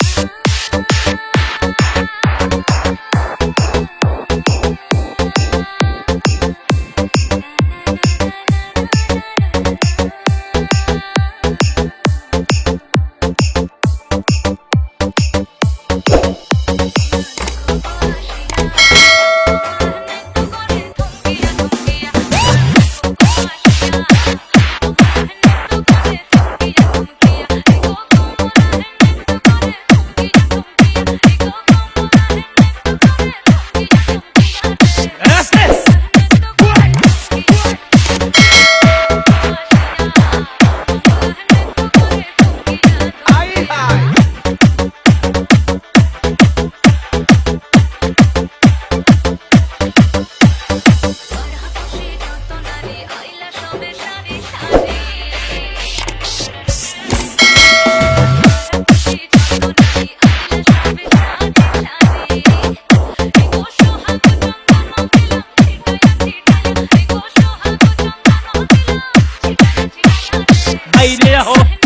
Thank idea. Oh.